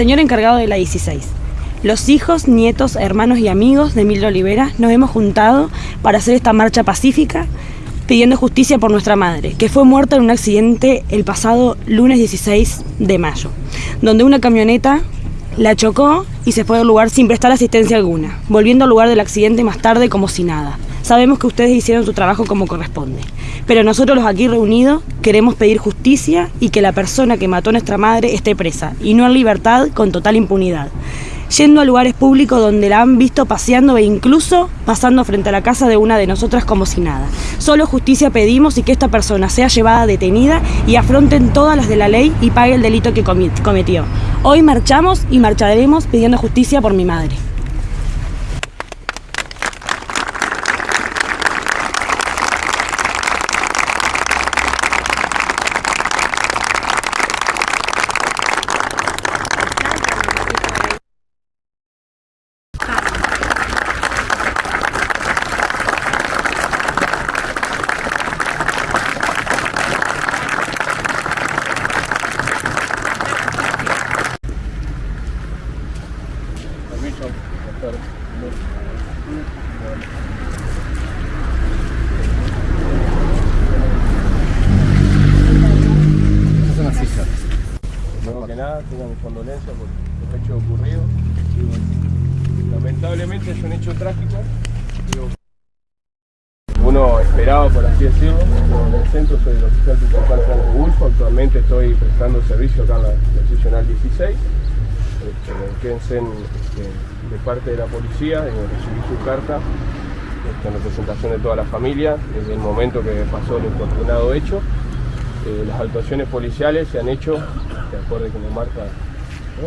Señor encargado de la 16, los hijos, nietos, hermanos y amigos de Emilio Olivera nos hemos juntado para hacer esta marcha pacífica pidiendo justicia por nuestra madre, que fue muerta en un accidente el pasado lunes 16 de mayo, donde una camioneta la chocó y se fue del lugar sin prestar asistencia alguna, volviendo al lugar del accidente más tarde como si nada. Sabemos que ustedes hicieron su trabajo como corresponde, pero nosotros los aquí reunidos queremos pedir justicia y que la persona que mató a nuestra madre esté presa y no en libertad con total impunidad yendo a lugares públicos donde la han visto paseando e incluso pasando frente a la casa de una de nosotras como si nada. Solo justicia pedimos y que esta persona sea llevada detenida y afronten todas las de la ley y pague el delito que cometió. Hoy marchamos y marcharemos pidiendo justicia por mi madre. Tengan mis condolencias por los hechos ocurridos. lamentablemente es un hecho trágico. uno esperaba, por así decirlo, en el centro soy el oficial principal Franco Gulfo, actualmente estoy prestando servicio acá en la, seccional 16. Este, quédense de parte de la policía, recibí su carta este, en representación de toda la familia desde el momento que pasó el infortunado hecho. Eh, las actuaciones policiales se han hecho de acuerdo con marca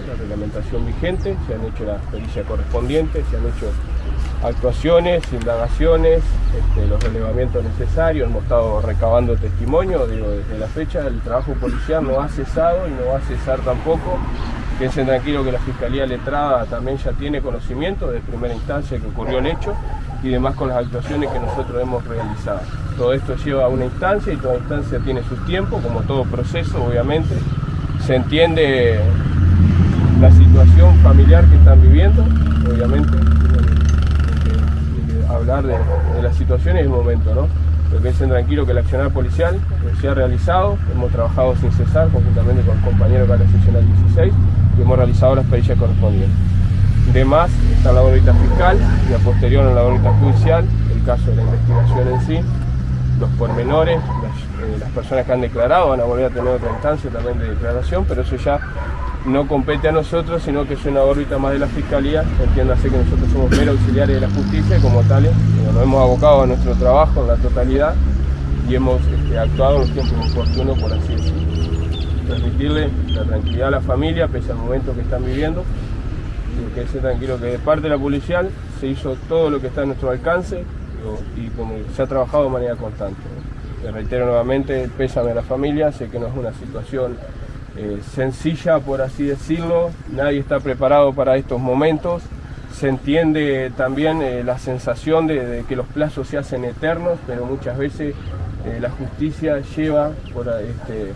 la reglamentación vigente, se han hecho las pericias correspondientes, se han hecho actuaciones, indagaciones, este, los relevamientos necesarios, hemos estado recabando testimonio, digo, desde la fecha el trabajo policial no ha cesado y no va a cesar tampoco. Piensen tranquilo que la Fiscalía Letrada también ya tiene conocimiento de primera instancia que ocurrió el hecho y demás con las actuaciones que nosotros hemos realizado. Todo esto lleva a una instancia y toda instancia tiene su tiempo, como todo proceso obviamente, se entiende la situación familiar que están viviendo, obviamente, hablar de, la situación en el momento, ¿no? Pero piensen tranquilo que el accionar policial se ha realizado, hemos trabajado sin cesar conjuntamente con los compañeros de la seccional 16 y hemos realizado las pericias correspondientes. De más está la órbita fiscal y a posterior en la órbita judicial, el caso de la investigación en sí, los pormenores, eh, las personas que han declarado van a volver a tener otra instancia también de declaración, pero eso ya no compete a nosotros, sino que es una órbita más de la Fiscalía, entiéndase que nosotros somos mero auxiliares de la justicia como tales nos hemos abocado a nuestro trabajo en la totalidad y hemos este, actuado en los tiempos oportunos, por así decirlo. Transmitirle la tranquilidad a la familia, pese al momento que están viviendo, y que esté tranquilo que de parte de la policial se hizo todo lo que está a nuestro alcance y como se ha trabajado de manera constante reitero nuevamente, pésame a la familia, sé que no es una situación eh, sencilla, por así decirlo, nadie está preparado para estos momentos, se entiende también eh, la sensación de, que los plazos se hacen eternos, pero muchas veces eh, la justicia lleva por, este,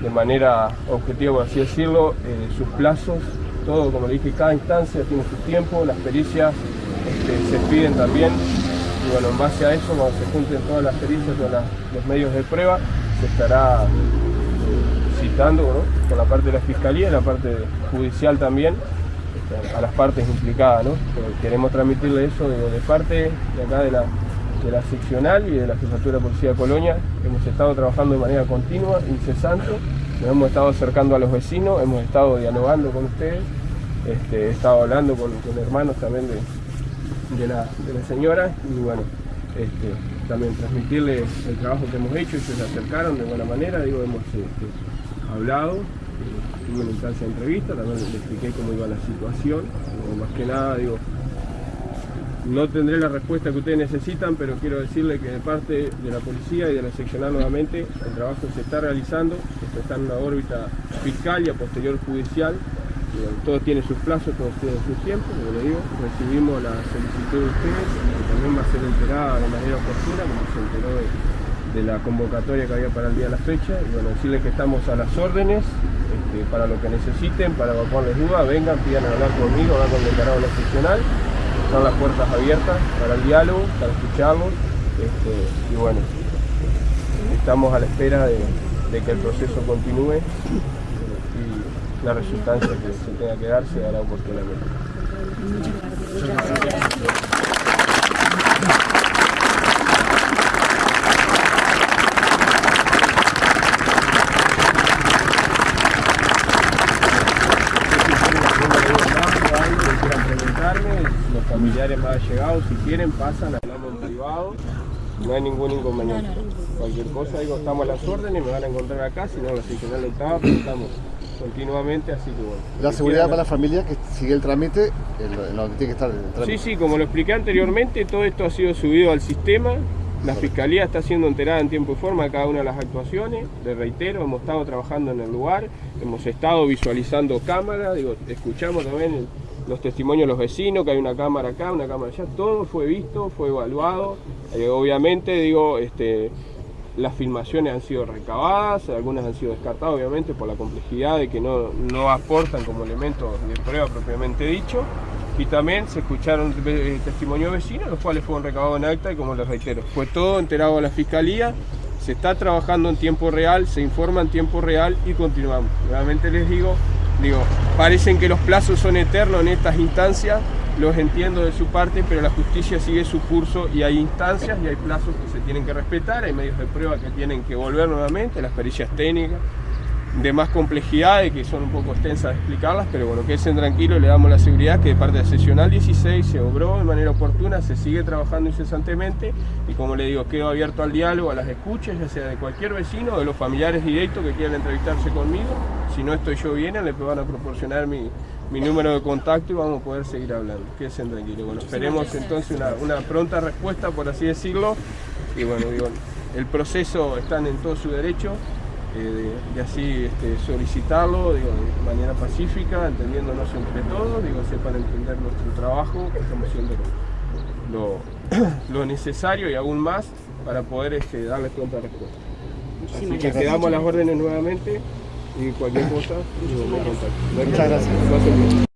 de manera objetiva, por así decirlo, sus plazos, todo, como le dije, cada instancia tiene su tiempo, las pericias este, se piden también bueno, en base a eso, cuando se junten todas las pericias, todos los medios de prueba, se estará eh, citando por la parte de la Fiscalía y la parte judicial también, este, a las partes implicadas. ¿no? queremos transmitirle eso de, parte de acá de la, de la seccional y de la Jefatura de Policía de Colonia. Hemos estado trabajando de manera continua, incesante, nos hemos estado acercando a los vecinos, hemos estado dialogando con ustedes, este, he estado hablando con, con hermanos también de, de la, señora y bueno, este, también transmitirle el trabajo que hemos hecho, ellos se acercaron de buena manera, digo, hemos este, hablado, eh, tuve una instancia de entrevista, también le expliqué cómo iba la situación, más que nada, digo, no tendré la respuesta que ustedes necesitan, pero quiero decirle que de parte de la policía y de la seccional nuevamente, el trabajo se está realizando, está en una órbita fiscal y a posterior judicial, todo tiene sus plazos, todo tiene sus tiempos, como le digo, recibimos la solicitud de ustedes, que también va a ser enterada de manera oportuna, como se enteró de, de la convocatoria que había para el día de la fecha. Y bueno, decirles que estamos a las órdenes este, para lo que necesiten, para evacuarles dudas, vengan, pidan hablar conmigo, hablar con el declarado excepcional, están las puertas abiertas para el diálogo, para escucharlos este, y bueno, estamos a la espera de, de que el proceso continúe la resultancia que se tenga que dar se dará oportunamente. quieran preguntarme, los familiares más allegados, si quieren, pasan, hablamos en privado, no hay ningún inconveniente. Cualquier cosa, digo, estamos a las órdenes, me van a encontrar acá, si no, la seccional pero estamos continuamente, así que bueno. La seguridad para la familia que sigue el trámite, en lo que tiene que estar el trámite. Sí, sí, como lo expliqué anteriormente, todo esto ha sido subido al sistema, la Fiscalía está siendo enterada en tiempo y forma de cada una de las actuaciones. Le reitero, hemos estado trabajando en el lugar, hemos estado visualizando cámaras, digo, escuchamos también los testimonios de los vecinos, que hay una cámara acá, una cámara allá, todo fue visto, fue evaluado. Eh, obviamente, digo, este, las filmaciones han sido recabadas, algunas han sido descartadas, obviamente, por la complejidad de que no, no aportan como elementos de prueba propiamente dicho y también se escucharon eh, testimonios vecinos, los cuales fueron recabados en acta y como les reitero, fue todo enterado a la Fiscalía, se está trabajando en tiempo real, se informa en tiempo real y continuamos. Nuevamente les digo, digo, parecen que los plazos son eternos en estas instancias, los entiendo de su parte, pero la justicia sigue su curso y hay instancias y hay plazos que se tienen que respetar, hay medios de prueba que tienen que volver nuevamente, las pericias técnicas, de más complejidad y que son un poco extensas de explicarlas, pero bueno, estén tranquilos, le damos la seguridad que de parte de Sesional 16 se obró de manera oportuna, se sigue trabajando incesantemente y como le digo, quedo abierto al diálogo, a las escuchas, ya sea de cualquier vecino, de los familiares directos que quieran entrevistarse conmigo, si no estoy yo bien, les van a proporcionar mi, mi número de contacto y vamos a poder seguir hablando, quédense tranquilos. Bueno, esperemos entonces una, una pronta respuesta, por así decirlo, y bueno, digo, el proceso están en todo su derecho, eh, de, así este, solicitarlo digo, de manera pacífica, entendiéndonos entre todos, digo, sepan entender nuestro trabajo, que estamos haciendo lo, lo, necesario y aún más para poder este, darles pronta respuesta. Así que quedamos las órdenes nuevamente y cualquier cosa, digo, me contacto. Muchas gracias.